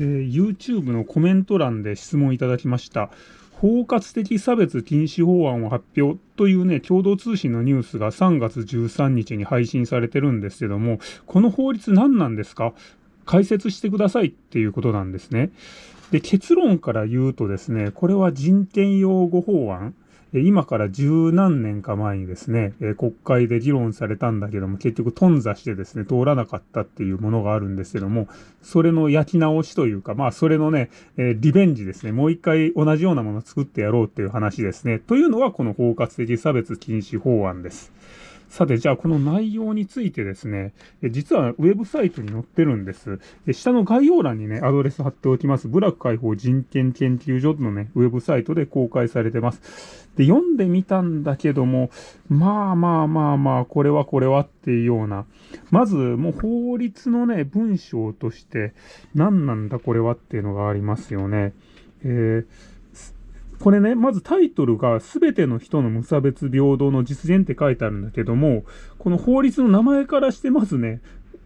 えー、YouTube のコメント欄で質問いただきました。包括的差別禁止法案を発表というね、共同通信のニュースが3月13日に配信されてるんですけども、この法律何なんですか？解説してくださいっていうことなんですね。で、結論から言うとですね、これは人権擁護法案今から十何年か前にですね、国会で議論されたんだけども、結局頓挫してですね、通らなかったっていうものがあるんですけども、それの焼き直しというか、まあ、それのね、リベンジですね、もう一回同じようなものを作ってやろうっていう話ですね。というのは、この包括的差別禁止法案です。さて、じゃあこの内容についてですね、実はウェブサイトに載ってるんです。下の概要欄にね、アドレス貼っておきます。部落解放人権研究所のね、ウェブサイトで公開されてます。で、読んでみたんだけども、まあまあまあまあ、これはこれはっていうような、まずもう法律のね、文章として、何なんだこれはっていうのがありますよね。えーこれね、まずタイトルが全ての人の無差別平等の実現って書いてあるんだけども、この法律の名前からしてまずね、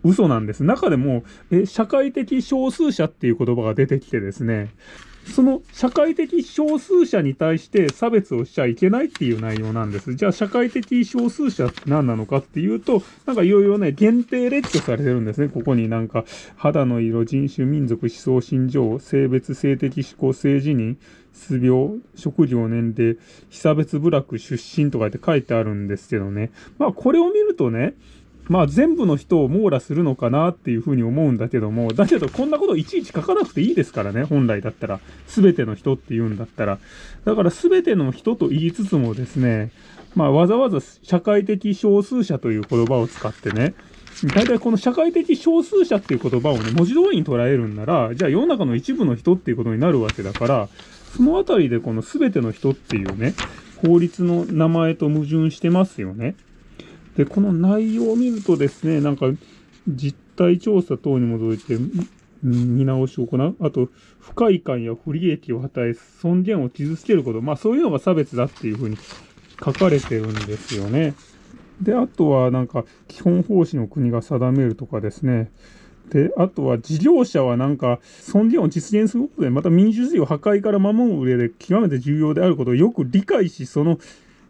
嘘なんです。中でも、え、社会的少数者っていう言葉が出てきてですね、その社会的少数者に対して差別をしちゃいけないっていう内容なんです。じゃあ社会的少数者って何なのかっていうと、なんかいろいろね、限定列挙されてるんですね。ここになんか、肌の色、人種、民族、思想、心情、性別、性的思考、性自認、失病、職業、年齢、被差別部落出身とかって書いてあるんですけどね。まあこれを見るとね、まあ全部の人を網羅するのかなっていうふうに思うんだけども、だけどこんなこといちいち書かなくていいですからね、本来だったら。すべての人って言うんだったら。だからすべての人と言いつつもですね、まあわざわざ社会的少数者という言葉を使ってね、大体この社会的少数者っていう言葉をね、文字通りに捉えるんなら、じゃあ世の中の一部の人っていうことになるわけだから、そのあたりでこのすべての人っていうね、法律の名前と矛盾してますよね。で、この内容を見るとですね、なんか、実態調査等に基づいて、見直しを行う。あと、不快感や不利益を与え、尊厳を傷つけること。まあ、そういうのが差別だっていうふうに書かれてるんですよね。で、あとは、なんか、基本方針の国が定めるとかですね。で、あとは事業者はなんか、尊厳を実現することで、また民主主義を破壊から守る上で極めて重要であることをよく理解し、その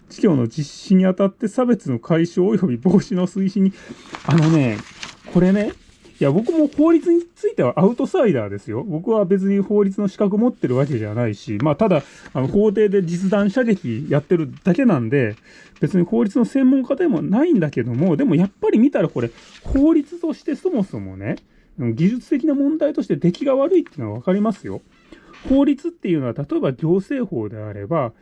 事業の実施にあたって差別の解消及び防止の推進に、あのね、これね、いや、僕も法律についてはアウトサイダーですよ。僕は別に法律の資格持ってるわけじゃないし、まあ、ただ、あの、法廷で実弾射撃やってるだけなんで、別に法律の専門家でもないんだけども、でもやっぱり見たらこれ、法律としてそもそもね、技術的な問題として出来が悪いっていうのはわかりますよ。法律っていうのは、例えば行政法であれば、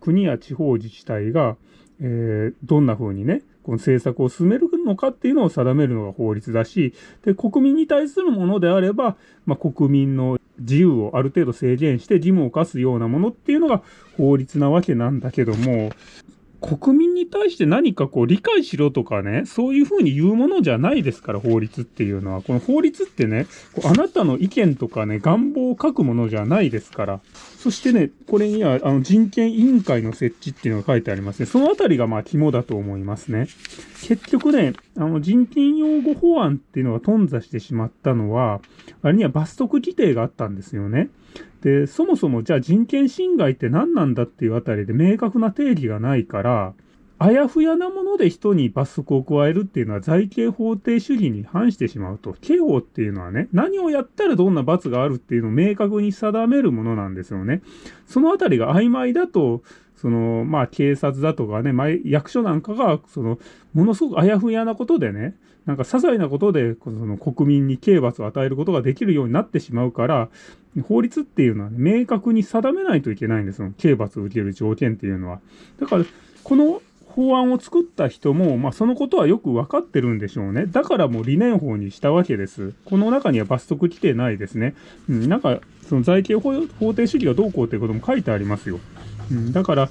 国や地方自治体が、えー、どんな風にね、この政策を進めるのかっていうのを定めるのが法律だし、で、国民に対するものであれば、まあ、国民の自由をある程度制限して義務を課すようなものっていうのが法律なわけなんだけども、国民に対して何かこう理解しろとかね、そういうふうに言うものじゃないですから、法律っていうのは。この法律ってね、あなたの意見とかね、願望を書くものじゃないですから。そしてね、これにはあの人権委員会の設置っていうのが書いてありますね。そのあたりがまあ肝だと思いますね。結局ね、あの人権擁護法案っていうのが頓挫してしまったのは、あれには罰則規定があったんですよね。で、そもそもじゃあ人権侵害って何なんだっていうあたりで明確な定義がないから、あやふやなもので人に罰則を加えるっていうのは財形法定主義に反してしまうと。刑法っていうのはね、何をやったらどんな罰があるっていうのを明確に定めるものなんですよね。そのあたりが曖昧だと、その、まあ、警察だとかね、役所なんかが、その、ものすごくあやふやなことでね、なんか些細なことで、その国民に刑罰を与えることができるようになってしまうから、法律っていうのは、ね、明確に定めないといけないんですよ。刑罰を受ける条件っていうのは。だから、この法案を作った人も、まあ、そのことはよく分かってるんでしょうね。だからもう理念法にしたわけです。この中には罰則規定ないですね。うん、なんか、その財形法定主義がどうこうということも書いてありますよ。うん、だから、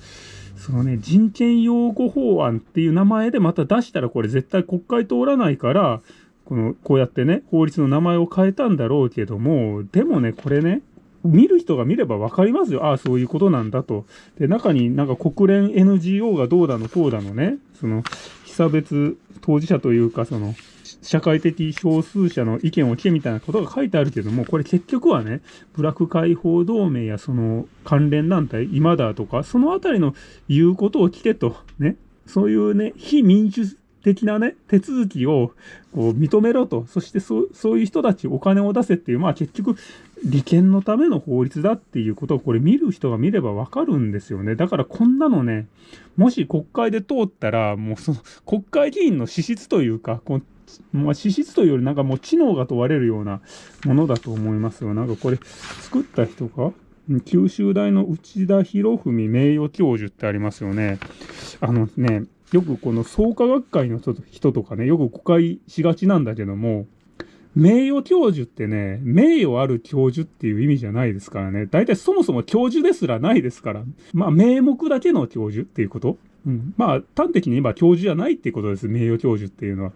そのね、人権擁護法案っていう名前でまた出したらこれ絶対国会通らないから、この、こうやってね、法律の名前を変えたんだろうけども、でもね、これね、見る人が見ればわかりますよ。ああ、そういうことなんだと。で、中になんか国連 NGO がどうだの、こうだのね、その、被差別当事者というか、その、社会的少数者の意見を聞けみたいなことが書いてあるけども、これ結局はね、ブラック解放同盟やその関連団体、今だとか、そのあたりの言うことを聞けと、ね、そういうね、非民主的なね、手続きをこう認めろと、そしてそそういう人たちお金を出せっていう、まあ結局、利権のための法律だっていうことをこれ見る人が見ればわかるんですよね。だからこんなのね、もし国会で通ったら、もうその国会議員の資質というか、こまあ、資質というよりなんかもう知能が問われるようなものだと思いますよ。なんかこれ作った人か九州大の内田博文名誉教授ってありますよね。あのね、よくこの創価学会の人とかね、よく誤解しがちなんだけども、名誉教授ってね、名誉ある教授っていう意味じゃないですからね。大体そもそも教授ですらないですから。まあ、名目だけの教授っていうこと。うん。まあ、端的に言えば教授じゃないっていうことです。名誉教授っていうのは。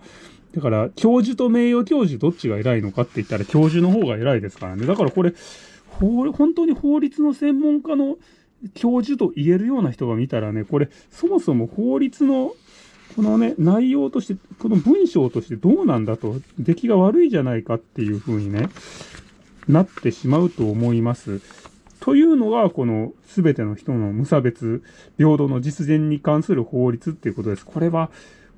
だから、教授と名誉教授どっちが偉いのかって言ったら教授の方が偉いですからね。だからこれ、本当に法律の専門家の教授と言えるような人が見たらね、これ、そもそも法律のこのね、内容として、この文章としてどうなんだと、出来が悪いじゃないかっていう風にね、なってしまうと思います。というのが、この全ての人の無差別、平等の実現に関する法律っていうことです。これは、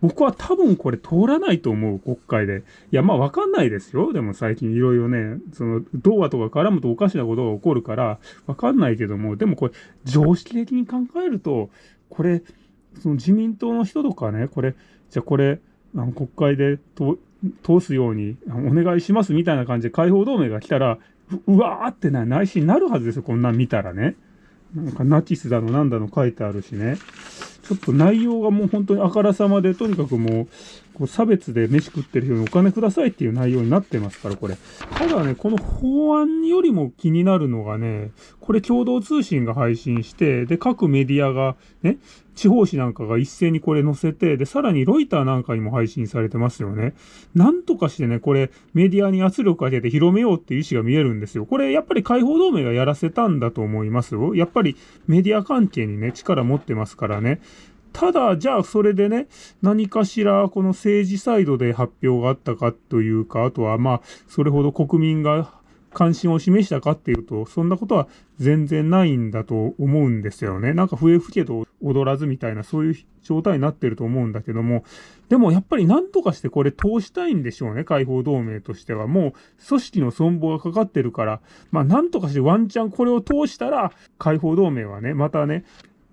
僕は多分これ通らないと思う、国会で。いや、まあわかんないですよ。でも最近いろいろね、その、童話とか絡むとおかしなことが起こるから、わかんないけども、でもこれ、常識的に考えると、これ、その自民党の人とかね、これ、じゃあこれ、あの国会で通すようにお願いしますみたいな感じで解放同盟が来たら、うわーってな内心になるはずですよ、こんなん見たらね。なんかナチスだのなんだの書いてあるしね。ちょっと内容がもう本当にあからさまで、とにかくもう、こう差別で飯食ってる人にお金くださいっていう内容になってますから、これ。ただね、この法案よりも気になるのがね、これ共同通信が配信して、で、各メディアがね、地方紙なんかが一斉にこれ載せて、で、さらにロイターなんかにも配信されてますよね。なんとかしてね、これメディアに圧力かけて広めようっていう意思が見えるんですよ。これやっぱり解放同盟がやらせたんだと思いますよ。やっぱりメディア関係にね、力持ってますからね。ただ、じゃあそれでね、何かしらこの政治サイドで発表があったかというか、あとはまあ、それほど国民が関心を示したかっていうと、そんなことは全然ないんだと思うんですよね。なんか笛吹けど踊らずみたいな、そういう状態になってると思うんだけども、でもやっぱり何とかしてこれ通したいんでしょうね、解放同盟としては。もう組織の存亡がかかってるから、まあ何とかしてワンチャンこれを通したら、解放同盟はね、またね、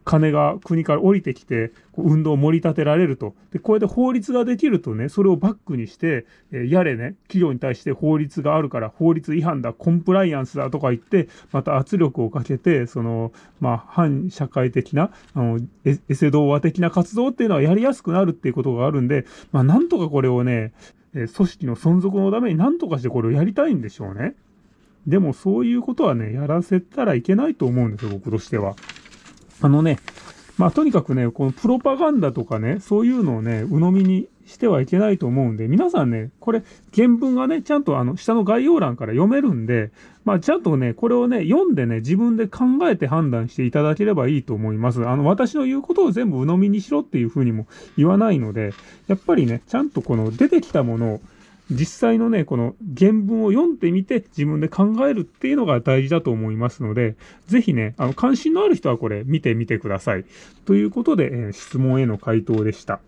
金が国から降りてきて、運動を盛り立てられると。で、これで法律ができるとね、それをバックにして、え、やれね、企業に対して法律があるから法律違反だ、コンプライアンスだとか言って、また圧力をかけて、その、まあ、反社会的な、あの、エセ童話的な活動っていうのはやりやすくなるっていうことがあるんで、まあ、なんとかこれをね、え組織の存続のためになんとかしてこれをやりたいんでしょうね。でもそういうことはね、やらせたらいけないと思うんですよ、僕としては。あのね、まあとにかくね、このプロパガンダとかね、そういうのをね、鵜呑みにしてはいけないと思うんで、皆さんね、これ原文がね、ちゃんとあの下の概要欄から読めるんで、まあちゃんとね、これをね、読んでね、自分で考えて判断していただければいいと思います。あの、私の言うことを全部鵜呑みにしろっていうふうにも言わないので、やっぱりね、ちゃんとこの出てきたものを実際のね、この原文を読んでみて自分で考えるっていうのが大事だと思いますので、ぜひね、あの、関心のある人はこれ見てみてください。ということで、えー、質問への回答でした。